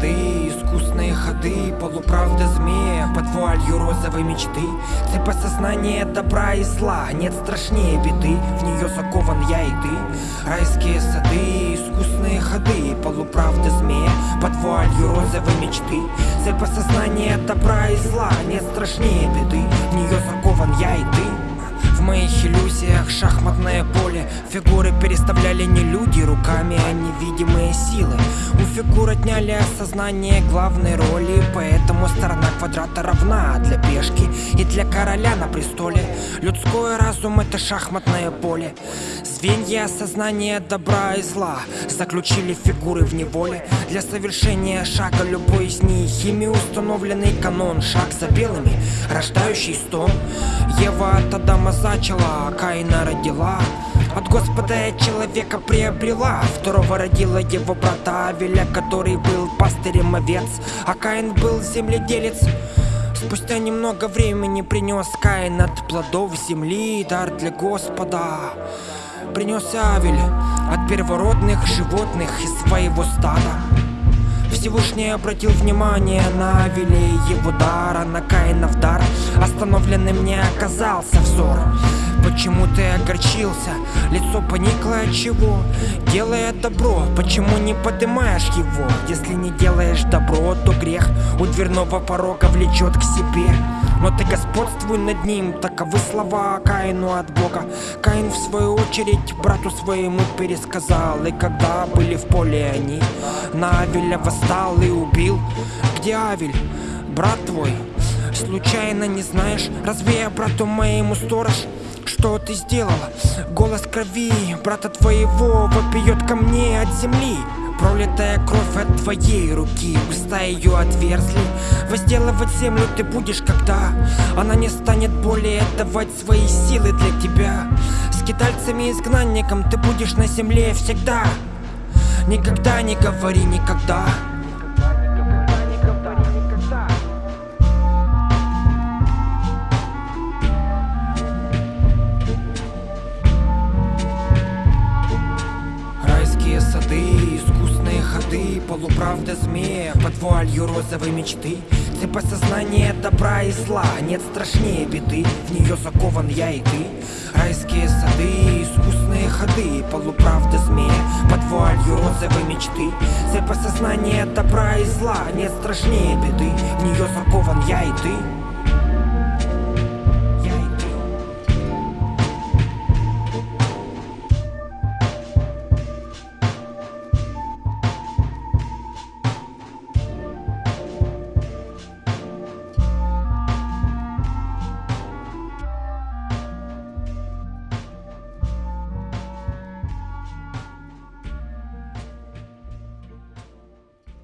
сады, искусные ходы Полуправда змея под вуалью розовой мечты Цепь осознания добра и зла Нет страшнее беды, в нее закован я и ты Райские сады, искусные ходы Полуправда змея под вуалью розовой мечты Цепь осознания добра и зла Нет страшнее беды, в нее закован я и ты в моих иллюзиях шахматное поле. Фигуры переставляли не люди руками, а невидимые силы. У фигур отняли осознание главной роли Поэтому сторона квадрата равна для пешки и для короля на престоле. Людской разум это шахматное поле. Звенья осознания добра и зла Заключили фигуры в неволе. Для совершения шага любой из них Ими установленный канон. Шаг за белыми, рождающий стон. Ева от Адама зачала, а Каина родила. От Господа я человека приобрела. Второго родила его брата Авеля Который был пастырем овец. А Каин был земледелец. Спустя немного времени принес Каин от плодов земли дар для Господа. Принес Авель от первородных животных из своего стада. Всевышний обратил внимание на Авеля и его дара На Каинов дар остановленным не оказался взор Почему ты огорчился? Лицо поникло от чего? Делая добро, почему не поднимаешь его? Если не делаешь добро, то грех у дверного порога влечет к себе но ты господствуй над ним Таковы слова Каину от Бога Каин в свою очередь брату своему пересказал И когда были в поле они На Авеля восстал и убил Где Авель, брат твой? Случайно не знаешь, разве я брату моему сторож? Что ты сделала? Голос крови брата твоего вопиет ко мне от земли. Пролитая кровь от твоей руки Уста ее отверзли. Возделывать землю ты будешь, когда Она не станет более отдавать свои силы для тебя. Скитальцами и изгнанником ты будешь на земле всегда. Никогда не говори никогда Полуправда змея под вуалью розовой мечты. Цепь осознания добра и зла Нет страшнее беды, в нее закован я и ты. Райские сады, искусные ходы Полуправда змея под вуалью розовой мечты. Цепь осознания добра и зла Нет страшнее беды, в нее закован я и ты